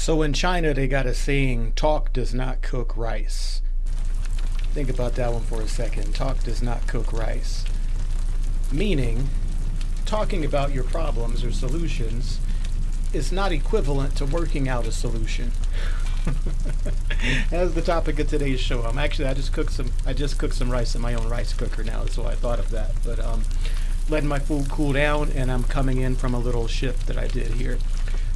So in China, they got a saying, talk does not cook rice. Think about that one for a second. Talk does not cook rice. Meaning, talking about your problems or solutions is not equivalent to working out a solution. That's the topic of today's show. I'm actually I just cooked some I just cooked some rice in my own rice cooker now, so I thought of that. But um letting my food cool down and I'm coming in from a little shift that I did here.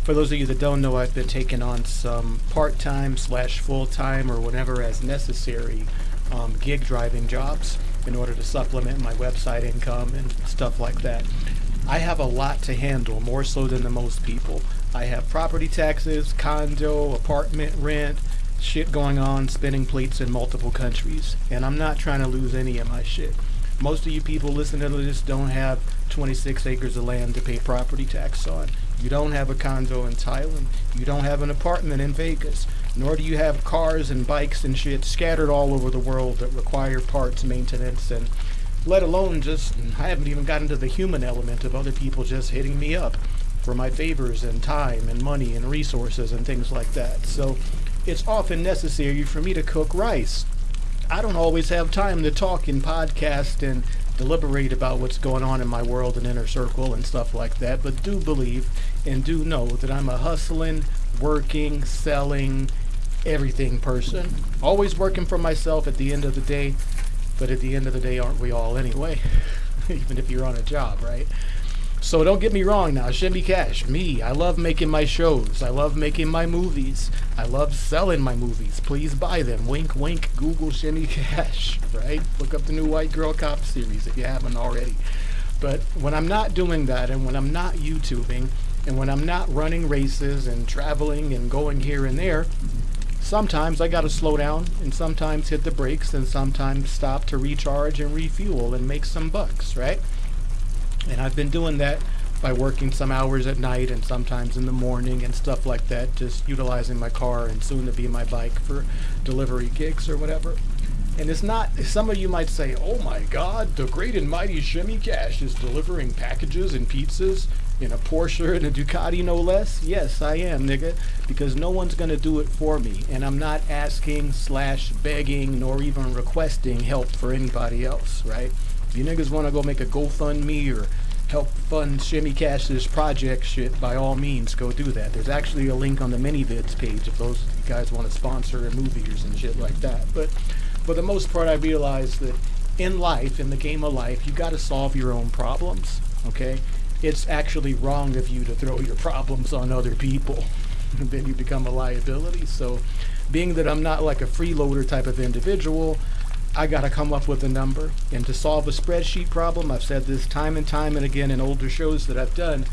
For those of you that don't know, I've been taking on some part-time slash full-time or whatever as necessary um, gig driving jobs in order to supplement my website income and stuff like that. I have a lot to handle, more so than the most people. I have property taxes, condo, apartment rent, shit going on, spinning plates in multiple countries, and I'm not trying to lose any of my shit. Most of you people listening to this don't have 26 acres of land to pay property tax on. You don't have a condo in Thailand. You don't have an apartment in Vegas. Nor do you have cars and bikes and shit scattered all over the world that require parts maintenance and let alone just, I haven't even gotten to the human element of other people just hitting me up for my favors and time and money and resources and things like that. So it's often necessary for me to cook rice. I don't always have time to talk and podcast and deliberate about what's going on in my world and inner circle and stuff like that, but do believe and do know that I'm a hustling, working, selling, everything person. Always working for myself at the end of the day, but at the end of the day, aren't we all anyway? Even if you're on a job, right? So don't get me wrong now, Shimmy Cash, me, I love making my shows. I love making my movies. I love selling my movies. Please buy them. Wink, wink, Google Shimmy Cash, right? Look up the new White Girl Cop series if you haven't already. But when I'm not doing that and when I'm not YouTubing and when I'm not running races and traveling and going here and there, sometimes I gotta slow down and sometimes hit the brakes and sometimes stop to recharge and refuel and make some bucks, right? And I've been doing that by working some hours at night and sometimes in the morning and stuff like that, just utilizing my car and soon to be my bike for delivery gigs or whatever. And it's not, some of you might say, oh my God, the great and mighty Shimmy Cash is delivering packages and pizzas in a Porsche and a Ducati, no less. Yes, I am, nigga, because no one's going to do it for me. And I'm not asking, slash, begging, nor even requesting help for anybody else, right? If you niggas want to go make a GoFundMe or help fund Shimmy Cash's project shit, by all means, go do that. There's actually a link on the ManyVids page if those guys want to sponsor movies and shit like that. But for the most part, I realize that in life, in the game of life, you got to solve your own problems. Okay, it's actually wrong of you to throw your problems on other people. then you become a liability. So, being that I'm not like a freeloader type of individual, I got to come up with a number. And to solve a spreadsheet problem, I've said this time and time and again in older shows that I've done,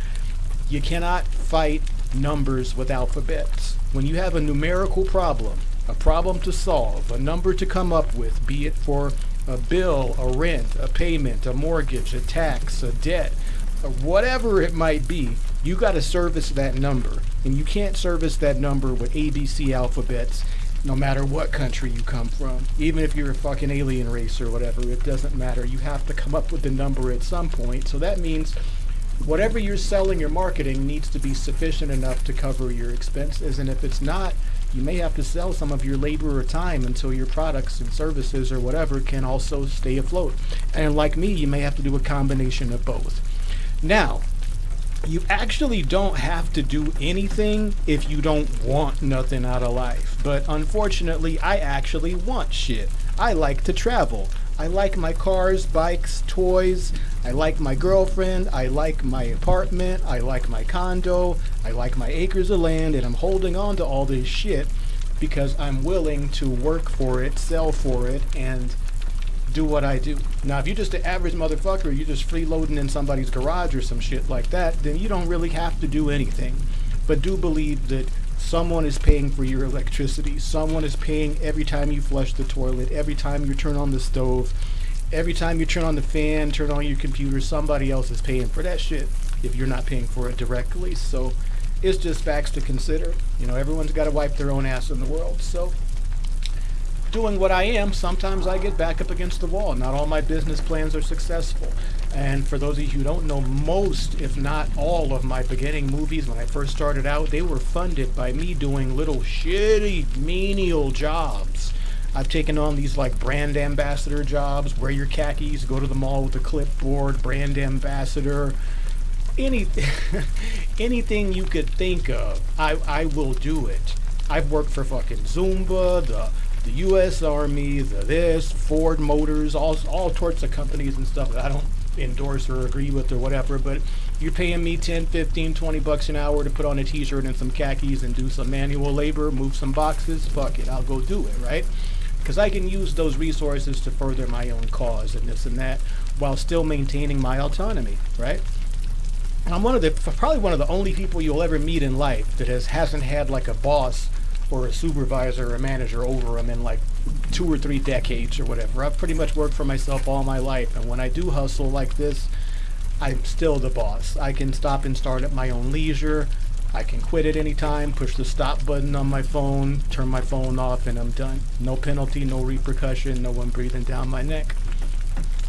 you cannot fight numbers with alphabets. When you have a numerical problem, a problem to solve, a number to come up with, be it for a bill, a rent, a payment, a mortgage, a tax, a debt, whatever it might be, you got to service that number. And you can't service that number with ABC alphabets no matter what country you come from. Even if you're a fucking alien race or whatever, it doesn't matter. You have to come up with the number at some point. So that means whatever you're selling or marketing needs to be sufficient enough to cover your expenses. And if it's not, you may have to sell some of your labor or time until your products and services or whatever can also stay afloat. And like me, you may have to do a combination of both. Now, you actually don't have to do anything if you don't want nothing out of life. But unfortunately, I actually want shit. I like to travel. I like my cars, bikes, toys. I like my girlfriend. I like my apartment. I like my condo. I like my acres of land. And I'm holding on to all this shit because I'm willing to work for it, sell for it, and do what I do. Now, if you're just an average motherfucker, you're just freeloading in somebody's garage or some shit like that, then you don't really have to do anything. But do believe that someone is paying for your electricity. Someone is paying every time you flush the toilet, every time you turn on the stove, every time you turn on the fan, turn on your computer. Somebody else is paying for that shit if you're not paying for it directly. So it's just facts to consider. You know, everyone's got to wipe their own ass in the world. So doing what I am, sometimes I get back up against the wall. Not all my business plans are successful. And for those of you who don't know, most, if not all, of my beginning movies when I first started out, they were funded by me doing little shitty, menial jobs. I've taken on these like brand ambassador jobs, wear your khakis, go to the mall with a clipboard, brand ambassador, any, anything you could think of, I, I will do it. I've worked for fucking Zumba, the the U.S. Army, the this, Ford Motors, all all sorts of companies and stuff that I don't endorse or agree with or whatever. But you're paying me 10, 15, 20 bucks an hour to put on a T-shirt and some khakis and do some manual labor, move some boxes. Fuck it, I'll go do it, right? Because I can use those resources to further my own cause and this and that, while still maintaining my autonomy, right? I'm one of the probably one of the only people you'll ever meet in life that has hasn't had like a boss or a supervisor or a manager over them in like two or three decades or whatever. I've pretty much worked for myself all my life, and when I do hustle like this, I'm still the boss. I can stop and start at my own leisure. I can quit at any time, push the stop button on my phone, turn my phone off, and I'm done. No penalty, no repercussion, no one breathing down my neck.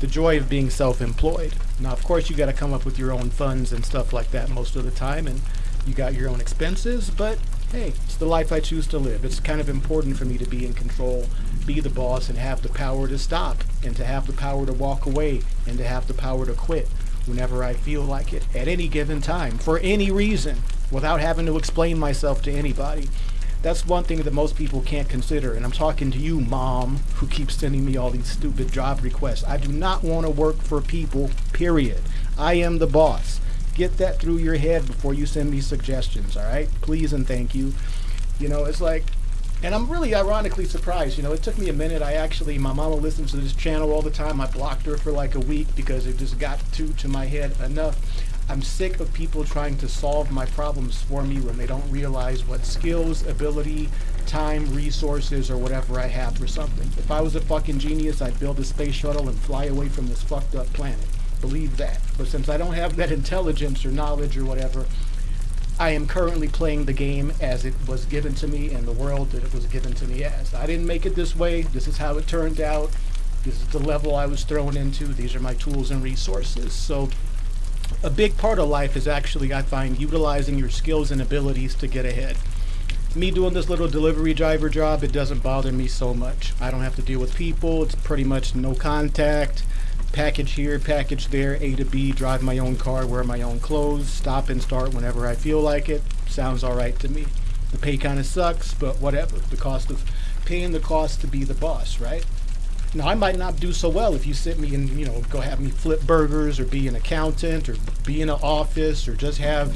The joy of being self-employed. Now, of course, you got to come up with your own funds and stuff like that most of the time, and you got your own expenses, but hey, it's the life I choose to live. It's kind of important for me to be in control, be the boss, and have the power to stop, and to have the power to walk away, and to have the power to quit whenever I feel like it, at any given time, for any reason, without having to explain myself to anybody. That's one thing that most people can't consider, and I'm talking to you, mom, who keeps sending me all these stupid job requests. I do not want to work for people, period. I am the boss get that through your head before you send me suggestions, all right? Please and thank you. You know, it's like, and I'm really ironically surprised. You know, it took me a minute. I actually, my mama listens to this channel all the time. I blocked her for like a week because it just got too to my head enough. I'm sick of people trying to solve my problems for me when they don't realize what skills, ability, time, resources, or whatever I have for something. If I was a fucking genius, I'd build a space shuttle and fly away from this fucked up planet believe that. But since I don't have that intelligence or knowledge or whatever, I am currently playing the game as it was given to me in the world that it was given to me as. I didn't make it this way. This is how it turned out. This is the level I was thrown into. These are my tools and resources. So a big part of life is actually, I find, utilizing your skills and abilities to get ahead. Me doing this little delivery driver job, it doesn't bother me so much. I don't have to deal with people. It's pretty much no contact package here, package there, A to B, drive my own car, wear my own clothes, stop and start whenever I feel like it. Sounds all right to me. The pay kind of sucks, but whatever. The cost of paying the cost to be the boss, right? Now, I might not do so well if you sit me and, you know, go have me flip burgers or be an accountant or be in an office or just have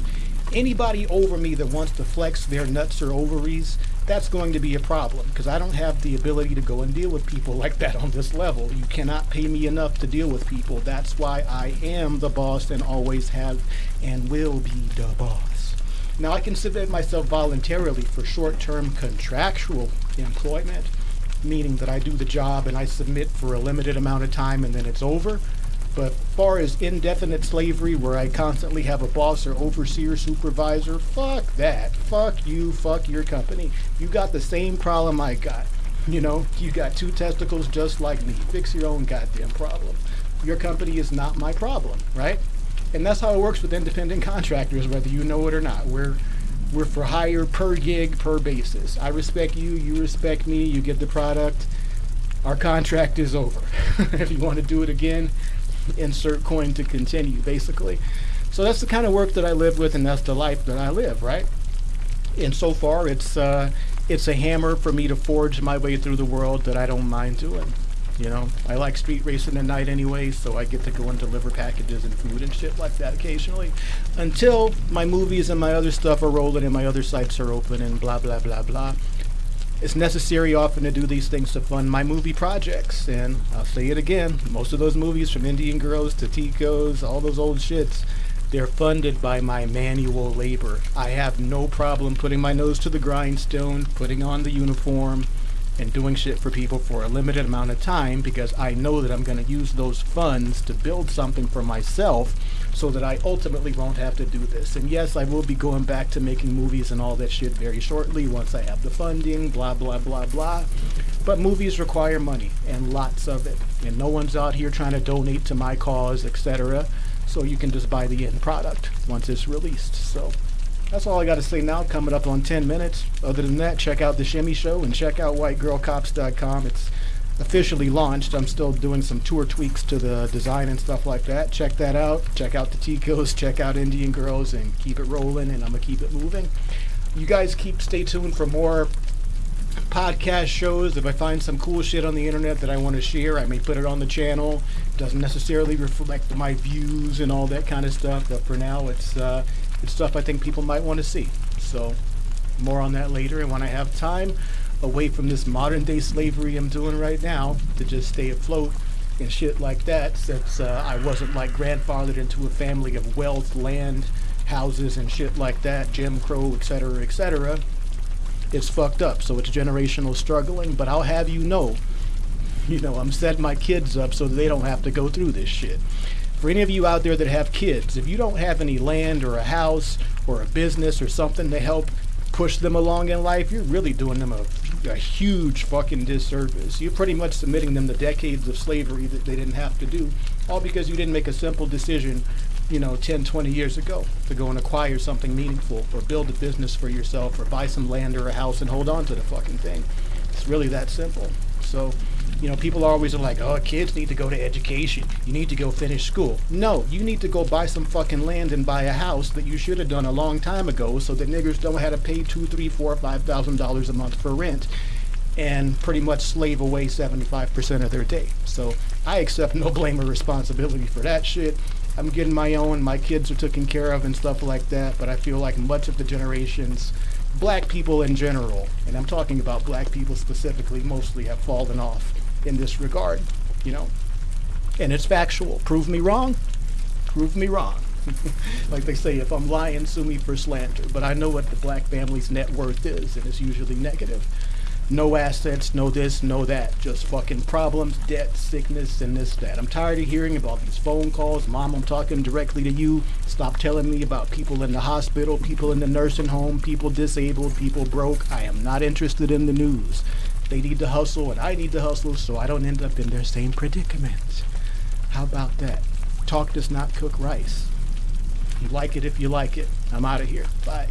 anybody over me that wants to flex their nuts or ovaries that's going to be a problem because I don't have the ability to go and deal with people like that on this level. You cannot pay me enough to deal with people. That's why I am the boss and always have and will be the boss. Now I can submit myself voluntarily for short-term contractual employment, meaning that I do the job and I submit for a limited amount of time and then it's over. But far as indefinite slavery, where I constantly have a boss or overseer, supervisor, fuck that. Fuck you, fuck your company. You got the same problem I got. You know, you got two testicles just like me. Fix your own goddamn problem. Your company is not my problem, right? And that's how it works with independent contractors, whether you know it or not. We're we're for hire per gig per basis. I respect you, you respect me, you get the product. Our contract is over. if you want to do it again, insert coin to continue, basically. So that's the kind of work that I live with, and that's the life that I live, right? And so far, it's uh, it's a hammer for me to forge my way through the world that I don't mind doing. You know, I like street racing at night anyway, so I get to go and deliver packages and food and shit like that occasionally. Until my movies and my other stuff are rolling and my other sites are open and blah, blah, blah, blah. It's necessary often to do these things to fund my movie projects. And I'll say it again, most of those movies from Indian Girls to Ticos, all those old shits, they're funded by my manual labor. I have no problem putting my nose to the grindstone, putting on the uniform, and doing shit for people for a limited amount of time because I know that I'm going to use those funds to build something for myself so that I ultimately won't have to do this. And yes, I will be going back to making movies and all that shit very shortly once I have the funding, blah, blah, blah, blah. But movies require money and lots of it. And no one's out here trying to donate to my cause, etc. So you can just buy the end product once it's released. So that's all I got to say now. Coming up on 10 minutes. Other than that, check out The Shimmy Show and check out WhiteGirlCops.com. It's officially launched. I'm still doing some tour tweaks to the design and stuff like that. Check that out. Check out the Ticos. Check out Indian Girls and keep it rolling. And I'm going to keep it moving. You guys keep stay tuned for more podcast shows. If I find some cool shit on the internet that I want to share, I may put it on the channel. It doesn't necessarily reflect my views and all that kind of stuff, but for now, it's uh, it's stuff I think people might want to see. So, more on that later. And when I have time, away from this modern day slavery I'm doing right now, to just stay afloat and shit like that, since uh, I wasn't like grandfathered into a family of wealth, land, houses, and shit like that, Jim Crow, etc., etc it's fucked up. So it's generational struggling. But I'll have you know, you know, I'm setting my kids up so they don't have to go through this shit. For any of you out there that have kids, if you don't have any land or a house or a business or something to help push them along in life, you're really doing them a, a huge fucking disservice. You're pretty much submitting them to decades of slavery that they didn't have to do, all because you didn't make a simple decision you know, 10, 20 years ago to go and acquire something meaningful or build a business for yourself or buy some land or a house and hold on to the fucking thing. It's really that simple. So, you know, people are always like, oh, kids need to go to education. You need to go finish school. No, you need to go buy some fucking land and buy a house that you should have done a long time ago so that niggers don't have to pay two, three, four, five thousand dollars a month for rent and pretty much slave away 75% of their day. So I accept no blame or responsibility for that shit. I'm getting my own. My kids are taken care of and stuff like that. But I feel like much of the generations, black people in general, and I'm talking about black people specifically, mostly have fallen off in this regard. You know, and it's factual. Prove me wrong. Prove me wrong. like they say, if I'm lying, sue me for slander. But I know what the black family's net worth is, and it's usually negative no assets, no this, no that. Just fucking problems, debt, sickness, and this, that. I'm tired of hearing about these phone calls. Mom, I'm talking directly to you. Stop telling me about people in the hospital, people in the nursing home, people disabled, people broke. I am not interested in the news. They need to hustle, and I need to hustle, so I don't end up in their same predicament. How about that? Talk does not cook rice. You like it if you like it. I'm out of here. Bye.